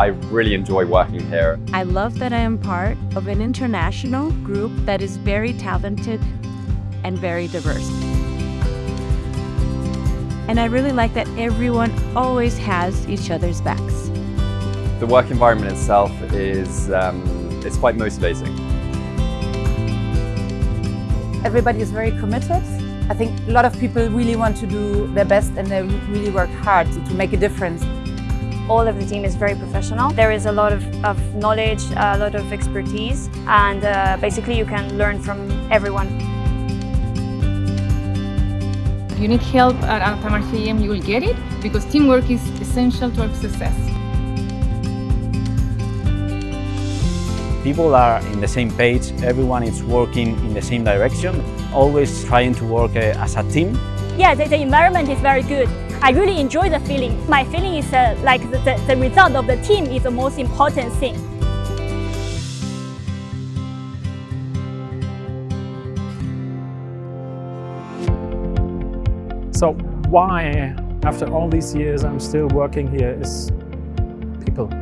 I really enjoy working here. I love that I am part of an international group that is very talented and very diverse. And I really like that everyone always has each other's backs. The work environment itself is um, it's quite motivating. Everybody is very committed. I think a lot of people really want to do their best and they really work hard to, to make a difference. All of the team is very professional. There is a lot of, of knowledge, a lot of expertise, and uh, basically you can learn from everyone. If you need help at Altamar CAM, you will get it because teamwork is essential to our success. People are in the same page, everyone is working in the same direction, always trying to work uh, as a team. Yeah, the, the, environment is very good. I really enjoy the feeling. My feeling is uh, like the, the, the result of the team is the most important thing. So why, after all these years, I'm still working here is people.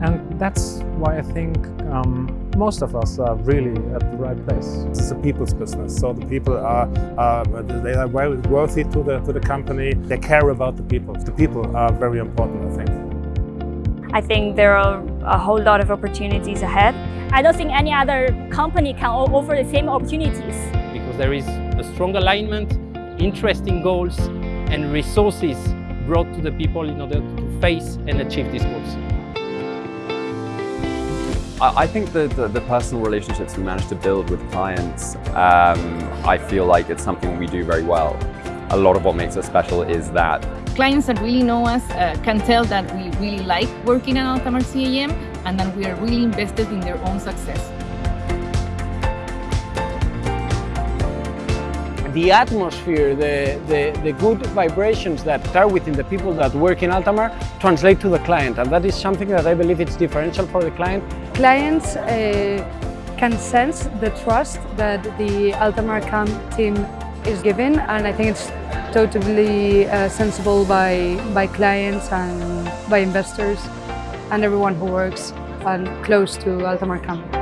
And that's why I think um, most of us are really at the right place. It's a people's business, so the people are, uh, they are very worthy to the, to the company. They care about the people. The people are very important, I think. I think there are a whole lot of opportunities ahead. I don't think any other company can offer the same opportunities. Because there is a strong alignment interesting goals and resources brought to the people in order to face and achieve these goals. I think the, the, the, personal relationships we manage to build with clients, um, I feel like it's something we do very well. A lot of what makes us special is that clients that really know us uh, can tell that we really like working at Altamar CAM and that we are really invested in their own success. the atmosphere, the, the, the, good vibrations that are within the people that work in Altamar translate to the client and that is something that I believe it's differential for the client. Clients uh, can sense the trust that the Altamar CAM team is given and I think it's totally uh, sensible by, by clients and by investors and everyone who works and close to Altamar CAM.